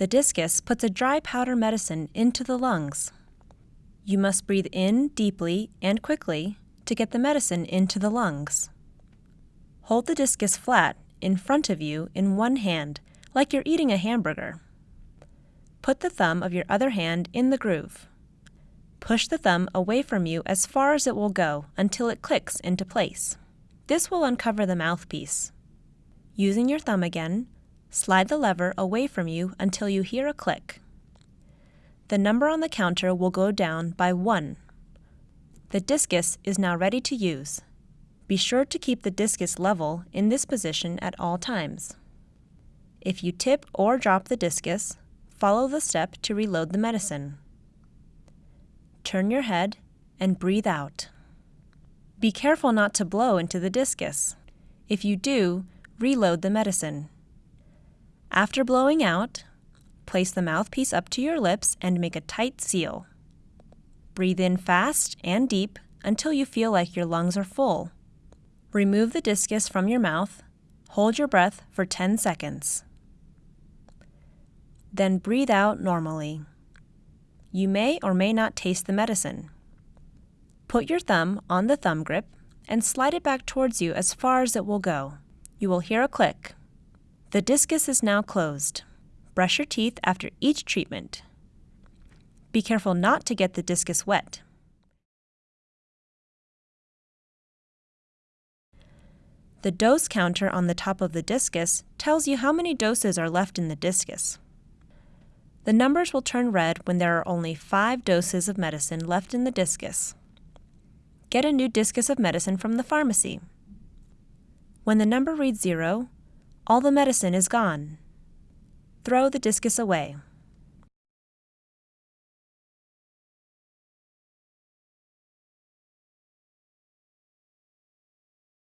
The Diskus puts a dry powder medicine into the lungs. You must breathe in deeply and quickly to get the medicine into the lungs. Hold the Diskus flat in front of you in one hand, like you're eating a hamburger. Put the thumb of your other hand in the groove. Push the thumb away from you as far as it will go until it clicks into place. This will uncover the mouthpiece. Using your thumb again, slide the lever away from you until you hear a click. The number on the counter will go down by 1. The Diskus is now ready to use. Be sure to keep the Diskus level in this position at all times. If you tip or drop the Diskus, follow the step to reload the medicine. Turn your head and breathe out. Be careful not to blow into the Diskus. If you do, reload the medicine. After blowing out, place the mouthpiece up to your lips and make a tight seal. Breathe in fast and deep until you feel like your lungs are full. Remove the Diskus from your mouth. Hold your breath for 10 seconds. Then breathe out normally. You may or may not taste the medicine. Put your thumb on the thumb grip and slide it back towards you as far as it will go. You will hear a click. The Diskus is now closed. Brush your teeth after each treatment. Be careful not to get the Diskus wet. The dose counter on the top of the Diskus tells you how many doses are left in the Diskus. The numbers will turn red when there are only five doses of medicine left in the Diskus. Get a new Diskus of medicine from the pharmacy. When the number reads zero, all the medicine is gone. Throw the Diskus away.